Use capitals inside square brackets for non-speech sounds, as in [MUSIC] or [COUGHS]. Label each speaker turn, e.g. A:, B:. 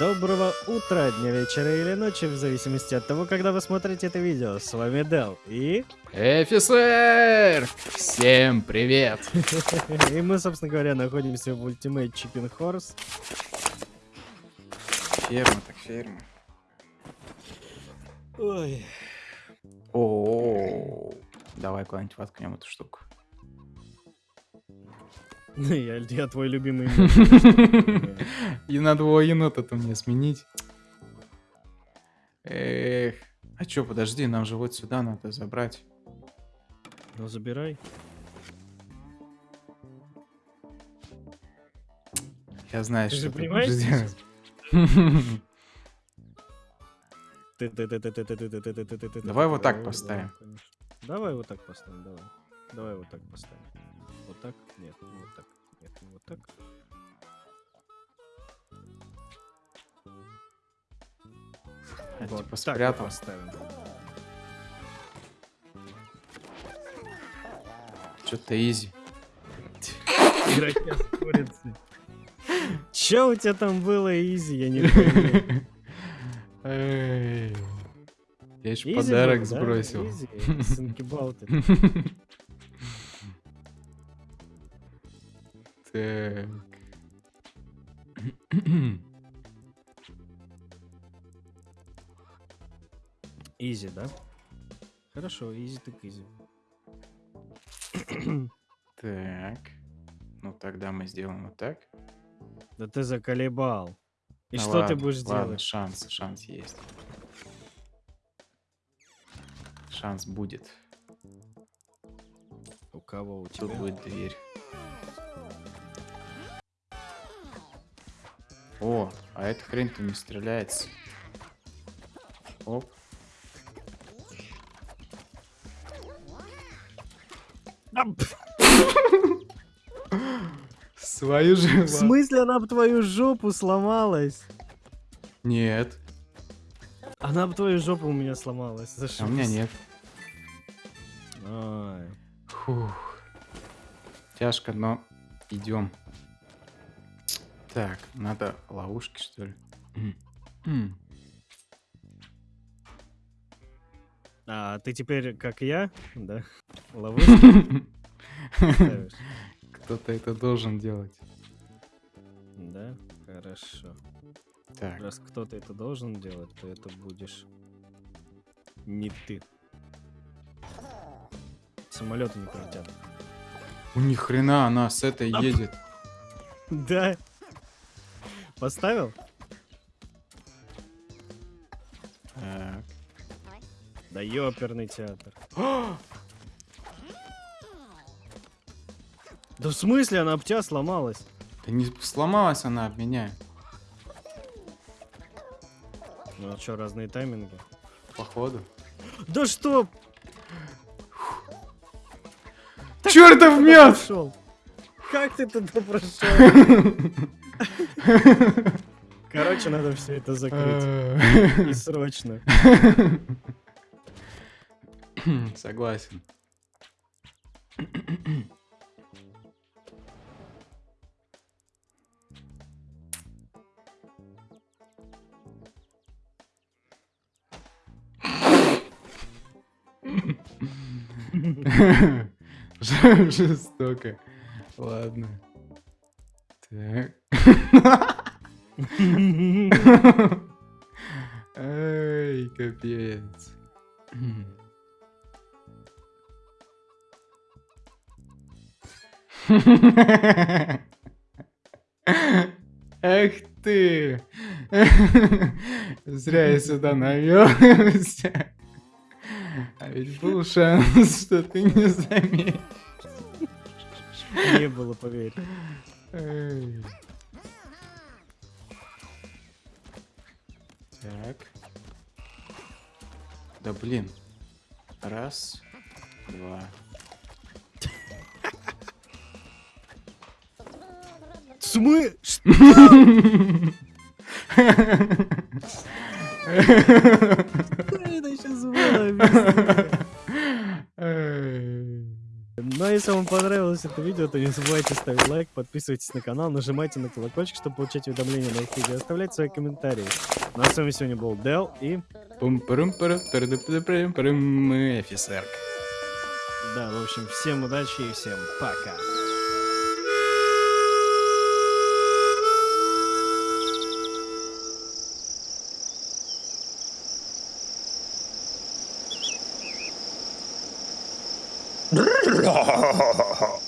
A: Доброго утра, дня, вечера или ночи, в зависимости от того, когда вы смотрите это видео. С вами Дел и...
B: Офицер! Всем привет! [LAUGHS]
A: И мы, собственно говоря, находимся в Ultimate Chicken Horse.
B: Ферма так ферма.
A: Ой.
B: О, давай куда-нибудь воткнем эту штуку.
A: Ну, я, я твой любимый. [LAUGHS]
B: И надо его енота-то мне сменить. Эх. А чё, подожди, нам же вот сюда надо забрать.
A: Ну, забирай.
B: Я знаю,
A: Ты
B: что ты будешь. Давай вот так поставим.
A: Давай вот так поставим, давай. Давай вот так поставим. Вот так? Нет, не вот так. Нет, не вот так.
B: Я
A: Вот
B: типа спрятал.
A: поставим.
B: Что-то изи.
A: Курицей. Чё у тебя там было, Изи? Я не.
B: Эй. Я
A: Easy
B: подарок сбросил.
A: Easy, [LAUGHS]
B: Так.
A: Easy, да? Хорошо, easy так easy.
B: Так. Ну тогда мы сделаем вот так.
A: Да ты заколебал. И
B: Ну
A: что ты
B: ладно,
A: будешь
B: ладно,
A: делать?
B: шанс, шанс есть. Шанс будет.
A: У кого у
B: Тут
A: тебя?
B: будет дверь. О, а эта хрень-то не стреляется. Оп. Свою же.
A: В смысле она об твою жопу сломалась?
B: Нет.
A: Она об твою жопу у меня сломалась. За
B: А у меня нет.
A: Ай.
B: Фух. Тяжко, но идем. Так, надо ловушки, что ли?
A: А ты теперь, как я, да? [LAUGHS] Ловушки? [LAUGHS]
B: Кто-то это должен делать.
A: Да? Хорошо.
B: Так,
A: Раз кто-то это должен делать, то это будешь не ты. Самолеты не пролетят.
B: у них хрена она с этой едет.
A: Да. Поставил?
B: Так.
A: Да ёперный театр. [GASPS] Да в смысле она об тебя сломалась?
B: Да не сломалась она об меня.
A: Ну а что, разные тайминги?
B: Походу.
A: Да что?
B: Чертов мед!
A: Прошел. Как ты туда прошел? [LAUGHS] Короче, надо все это закрыть. И срочно. [COUGHS]
B: Согласен. [COUGHS] [COUGHS] Жестоко. Ладно. Так. Эй, капец. Эх ты! Зря я сюда навелся. А ведь был шанс, [LAUGHS] что ты не заметишь.
A: Не было, поверь.
B: Так. Да блин. Раз, два.
A: Смы... Что это сейчас было? Объясни.
B: Эй.
A: Ну а если вам понравилось это видео, то не забывайте ставить лайк, подписывайтесь на канал, нажимайте на колокольчик, чтобы получать уведомления на новых видео, оставлять свои комментарии. Ну а с вами сегодня был Дел и...
B: пум пару парум офицерка.
A: Да, в общем, всем удачи и всем пока.
C: 哈哈哈哈哈